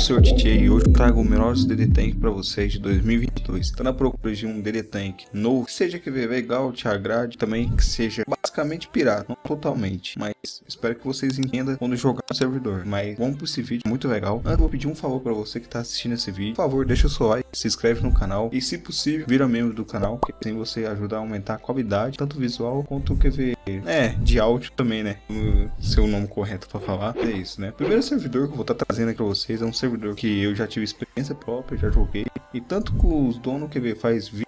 Sr. Titi e hoje trago o melhores DD Tank para vocês de 2022. Tá na procura de um DD Tank novo, que seja que legal, te agrade, também que seja basicamente pirata, não totalmente, mas espero que vocês entendam quando jogar no servidor. Mas vamos para esse vídeo, muito legal. Antes vou pedir um favor para você que tá assistindo esse vídeo, por favor, deixa o seu like, se inscreve no canal e se possível, vira membro do canal, que assim você ajuda a aumentar a qualidade, tanto visual quanto o QV, é, de áudio também, né? O seu nome correto para falar, é isso, né? Primeiro servidor que eu vou estar tá trazendo aqui para vocês é um servidor que eu já tive experiência própria, já joguei. E tanto com os donos que faz vídeo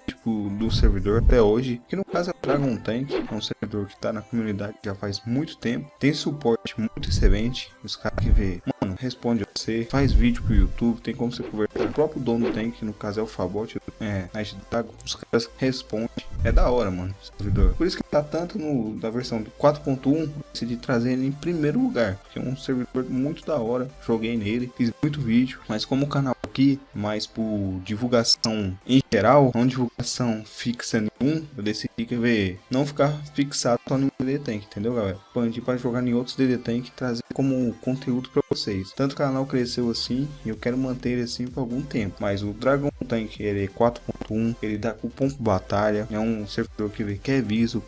do servidor até hoje, que no caso é o Dragon Tank, é um servidor que está na comunidade já faz muito tempo, tem suporte muito excelente, os caras que vê, mano, responde a você, faz vídeo pro YouTube, tem como você conversar o próprio dono do tank, no caso é o Fabot, é, Night Dragon, os caras respondem, é da hora, mano, servidor. Por isso que tá tanto no da versão 4.1, decidi trazer ele em primeiro lugar, porque é um servidor muito da hora, joguei nele, fiz muito vídeo, mas como o canal aqui, mais por divulgação em geral, não divulgação fixa nenhum, eu decidi que ver não ficar fixado só no DD Tank, entendeu, galera? Expandir para jogar em outros DD Tank e trazer como conteúdo para vocês. Tanto o canal cresceu assim, e eu quero manter ele assim por algum tempo. Mas o Dragon Tank, ele é 4.1, ele dá cupom batalha, é um servidor que quer viso,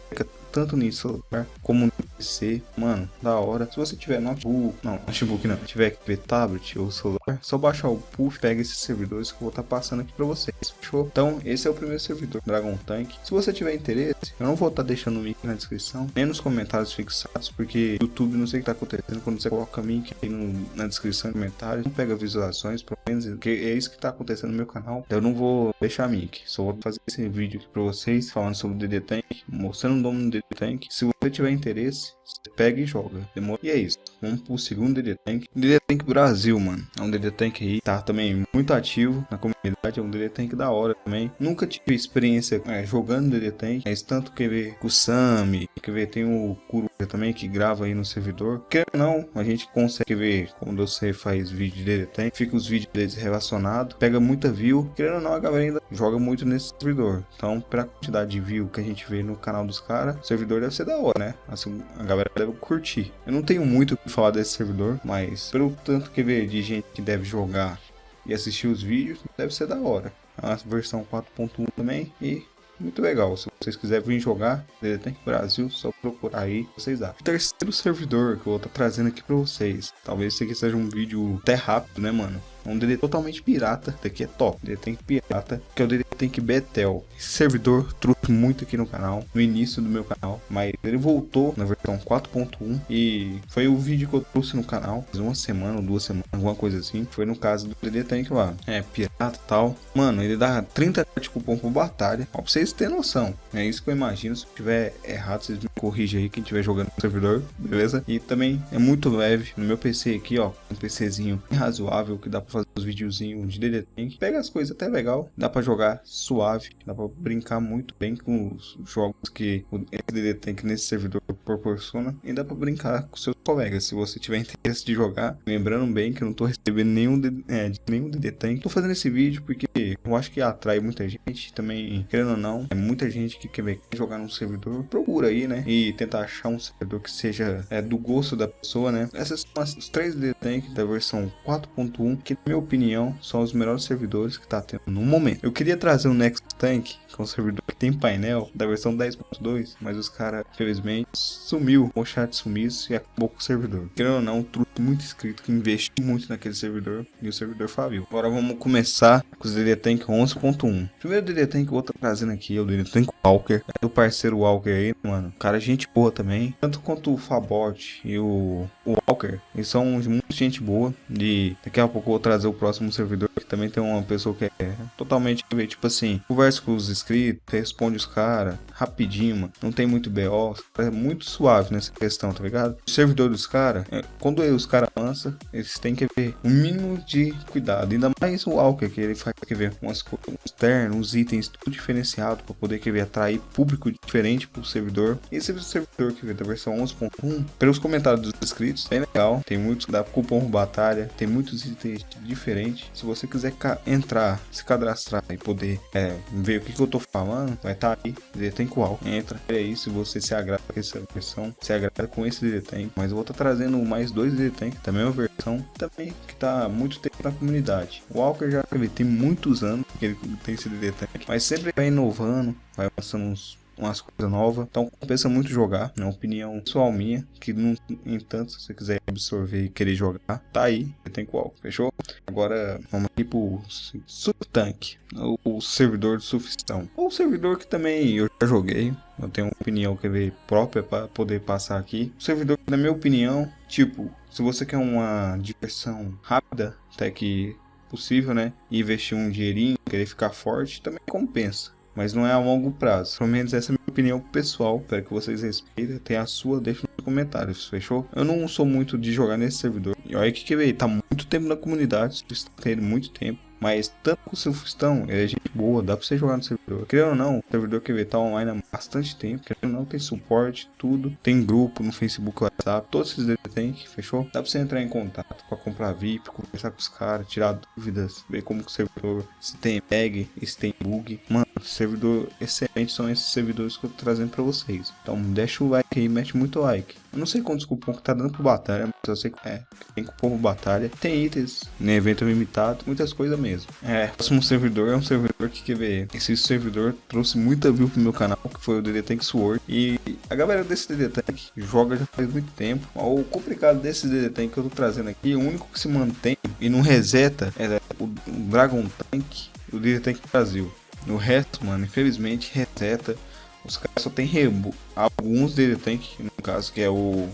tanto no celular como no PC. Mano, da hora. Se você tiver notebook, não, notebook não, tiver que ver tablet ou celular, só baixar o puff, pega esses servidores que eu vou estar tá passando aqui para vocês. Fechou? Então, esse é o primeiro servidor, Dragon Tank. Se você tiver interesse, eu não vou estar tá deixando o link na descrição, nem nos comentários fixados, porque YouTube não sei o que tá acontecendo quando você coloca o link aí no, na descrição e comentários, não pega visualizações, pelo menos, que é isso que tá acontecendo no meu canal. Eu não vou deixar link, só vou fazer esse vídeo aqui para vocês, falando sobre o DD Tank, mostrando o nome do DD Tank. Se você tiver interesse, você pega e joga. Demora. E é isso. Vamos pro segundo DD Tank. DD Tank Brasil, mano. É um DD Tank aí. Tá também muito ativo na comunidade. É um DD Tank da hora também. Nunca tive experiência é, jogando DD Tank. Mas tanto que ver o Sami. Que ver tem o Kuru também que grava aí no servidor. Que não, a gente consegue ver quando você faz vídeo de DD Tank. Fica os vídeos deles relacionados. Pega muita view. Querendo ou não, a galera ainda joga muito nesse servidor. Então, pela quantidade de view que a gente vê no canal dos caras, o servidor deve ser da hora, né? Assim, a galera deve curtir. Eu não tenho muito o que falar desse servidor, mas pelo tanto que vê de gente que deve jogar e assistir os vídeos, deve ser da hora. A versão 4.1 também e muito legal. Se vocês quiserem vir jogar Tank Brasil, só procurar aí, vocês acham. Terceiro servidor que eu vou estar tá trazendo aqui para vocês. Talvez esse aqui seja um vídeo até rápido, né, mano? É um DD totalmente pirata. Daqui é top. DD Tank pirata. Que é o DD Tank Betel. Esse servidor trouxe muito aqui no canal. No início do meu canal. Mas ele voltou na versão 4.1. E foi o vídeo que eu trouxe no canal. Uma semana ou duas semanas. Alguma coisa assim. Foi no caso do DD Tank lá. É, pirata e tal. Mano, ele dá 30 de cupom por batalha. Ó, pra vocês terem noção. É isso que eu imagino. Se tiver errado, vocês me corrigem aí. Quem estiver jogando no servidor. Beleza? E também é muito leve. No meu PC aqui, ó. Um PCzinho razoável que dá pra fazer os videozinhos de DD Tank. Pega as coisas até legal, dá pra jogar suave, dá pra brincar muito bem com os jogos que o DD Tank nesse servidor proporciona e dá pra brincar com seus colegas, se você tiver interesse de jogar. Lembrando bem que eu não tô recebendo nenhum, é, nenhum DD Tank. Tô fazendo esse vídeo porque eu acho que atrai muita gente, também, querendo ou não, é muita gente que quer jogar num servidor, procura aí, né, e tentar achar um servidor que seja é, do gosto da pessoa, né. Essas são as, os três DD Tank da versão 4.1 que minha opinião, são os melhores servidores que tá tendo no momento. Eu queria trazer um Next Tank, que é um servidor que tem painel da versão 10.2, mas os caras, infelizmente, sumiu. O chat sumisse e acabou com o servidor. Querendo ou não, um muito inscrito que investiu muito naquele servidor e o servidor faliu. Agora vamos começar com os DD Tank 11.1. Primeiro DD Tank que eu vou estar trazendo aqui é o DD Tank Walker. É do parceiro Walker aí, mano. Cara, gente boa também. Tanto quanto o Fabot e o, o Walker. Eles são muito gente boa. E daqui a pouco eu vou trazer o próximo servidor que também tem uma pessoa que é totalmente, tipo assim, conversa com os inscritos, responde os caras rapidinho, mano. Não tem muito BO, é muito suave nessa questão, tá ligado? O servidor dos caras, é, quando os caras lançam, eles têm que ver o um mínimo de cuidado. Ainda mais o Walker, que ele faz que ver umas coisas externas, uns itens tudo diferenciado para poder que ver atrair público diferente pro servidor. Esse servidor que veio da versão 11.1, pelos comentários dos inscritos, bem legal. Tem muitos da cupom batalha, tem muitos itens diferentes. Se você quiser entrar, se cadastrar e poder é, ver o que, que eu tô falando, vai estar tá aí. Tem qual? Entra. É se você se agrada com essa versão, se agrada com esse DD Mas eu vou estar tá trazendo mais dois Tank, também uma versão, também que tá muito tempo na comunidade. O Walker já ele tem muitos anos que ele tem esse Tank, mas sempre vai inovando, vai lançando uns umas coisas novas. Então compensa muito jogar. É uma opinião pessoal minha. Que no entanto, se você quiser absorver e querer jogar, tá aí. Tem qual, fechou? Agora vamos aqui pro Subtank. O, o servidor de sufistão. Ou servidor que também eu já joguei. Eu tenho uma opinião que ver própria para poder passar aqui. O servidor, na minha opinião, tipo, se você quer uma diversão rápida, até que possível, né? E investir um dinheirinho, querer ficar forte, também compensa mas não é a longo prazo. Pelo menos essa é a minha opinião pessoal. Espero que vocês respeitem. Tem a sua, deixa nos comentários, fechou? Eu não sou muito de jogar nesse servidor. E olha que veio, tá muito tempo na comunidade, tendo muito tempo. Mas tanto o Silfistão, ele é gente boa, dá pra você jogar no servidor. Querendo ou não, o servidor que tá online há bastante tempo. Querendo ou não, tem suporte, tudo. Tem grupo no Facebook, WhatsApp, todos esses ele tem, fechou? Dá pra você entrar em contato pra comprar VIP, conversar com os caras, tirar dúvidas, ver como que o servidor, se tem bag, se tem bug. Mano, servidor excelente são esses servidores que eu tô trazendo pra vocês. Então deixa o like aí, mete muito like. Eu não sei quantos cupom que tá dando pro batalha, mas eu sei que é, tem cupom pro batalha. Tem itens, no evento limitado, muitas coisas mesmo. É, próximo servidor é um servidor que quer ver. Esse servidor trouxe muita view pro meu canal, que foi o DD Tank Sword. E a galera desse DD Tank joga já faz muito tempo. O complicado desse DD Tank que eu tô trazendo aqui, o único que se mantém e não reseta é o Dragon Tank o DD Tank Brasil. O resto, mano, infelizmente reseta. Os caras só tem rebo. Alguns DD no caso, que é o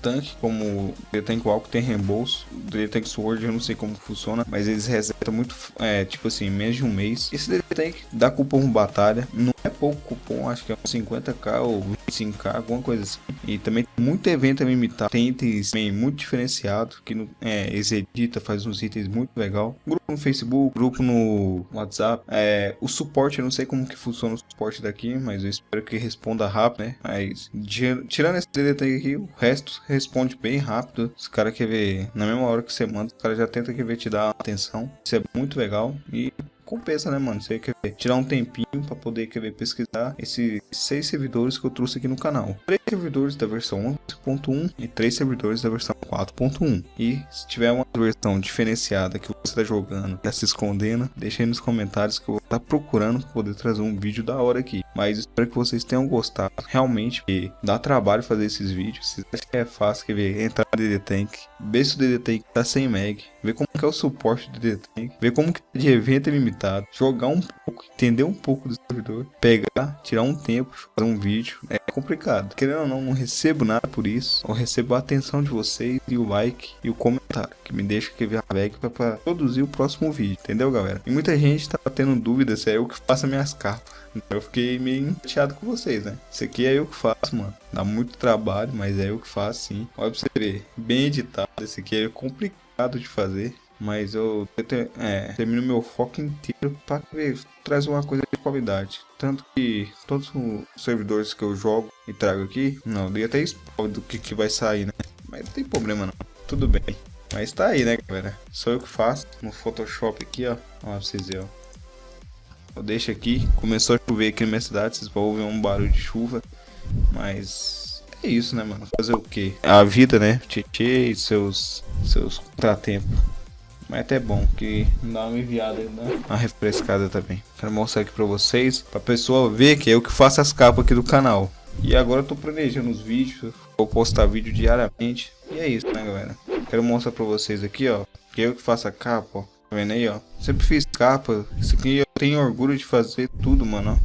Tank, como o Tank Walk tem reembolso, o Tank Sword eu não sei como funciona, mas eles resetam muito, é, tipo assim, menos de um mês. Esse Tank dá cupom batalha, não é cupom, acho que é uns 50k ou 25k, alguma coisa assim. E também muito evento limitado, tem itens também muito diferenciado, que no, é, eles edita, faz uns itens muito legal. Grupo no Facebook, grupo no WhatsApp, é, o suporte, eu não sei como que funciona o suporte daqui, mas eu espero que responda rápido, né? Mas tirando esse Tank aqui, o resto responde bem rápido. Os caras querem ver na mesma hora que você manda, os caras já tentam que ver te dar atenção. Isso é muito legal e compensa, né, mano? Você quer tirar um tempinho para poder quer ver, pesquisar esses seis servidores que eu trouxe aqui no canal. Três servidores da versão 11.1 e três servidores da versão 4.1. E se tiver uma versão diferenciada que você está jogando, tá se escondendo, deixa aí nos comentários que eu vou estar tá procurando pra poder trazer um vídeo da hora aqui. Mas espero que vocês tenham gostado. Realmente, dá trabalho fazer esses vídeos. Acham que é fácil, quer ver, entrar no DD Tank, ver se o DD Tank tá sem mag, ver como que é o suporte do DD Tank, ver como que é de evento limitado, jogar um pouco, entender um pouco do servidor, pegar, tirar um tempo, fazer um vídeo. É complicado. Querendo ou não, não recebo nada por isso. Eu recebo a atenção de vocês e o like e o comentário, que me deixa que ver a para produzir o próximo vídeo, entendeu, galera? E muita gente tá tendo dúvida se é eu que faço minhas capas. Eu fiquei meio chateado com vocês, né? Isso aqui é eu que faço, mano. Dá muito trabalho, mas é eu que faço, sim. Olha pra você ver. Bem editado. Esse aqui é complicado de fazer. Mas eu, é, termino meu foco inteiro para ver, traz uma coisa de qualidade. Tanto que todos os servidores que eu jogo e trago aqui, não, dei até spoiler do que, que vai sair, né? Mas não tem problema não, tudo bem. Mas tá aí, né, galera? Sou eu que faço no Photoshop aqui, ó. Ó, pra vocês verem, ó. Eu deixo aqui. Começou a chover aqui na minha cidade. Vocês vão ouvir um barulho de chuva. Mas é isso, né, mano? Fazer o quê? A vida, né? Tietê e seus, seus contratempos. Mas é até bom que dá uma enviada, né? Uma refrescada também. Quero mostrar aqui pra vocês. Pra pessoa ver que é eu que faço as capas aqui do canal. E agora eu tô planejando os vídeos. Vou postar vídeo diariamente. E é isso, né, galera? Quero mostrar pra vocês aqui, ó. Que é eu que faço a capa, ó. Tá vendo aí, ó? Sempre fiz capa. Isso aqui tenho orgulho de fazer tudo, mano.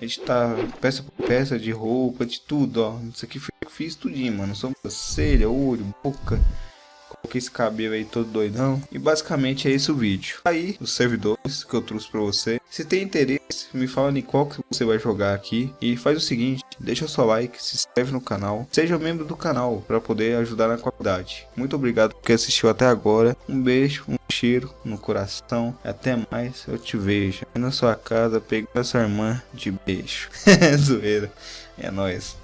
A gente tá peça por peça de roupa, de tudo, ó. Isso aqui eu fiz tudinho, mano. Sobrancelha, olho, boca. Coloquei esse cabelo aí todo doidão. E basicamente é esse o vídeo. Aí, os servidores que eu trouxe pra você. Se tem interesse, me fala em qual que você vai jogar aqui. E faz o seguinte, deixa o seu like, se inscreve no canal. Seja membro do canal para poder ajudar na qualidade. Muito obrigado por assistiu até agora. Um beijo, um cheiro no coração. Até mais, eu te vejo. Na sua casa, pegando a sua irmã de beijo. Zoeira. É nóis.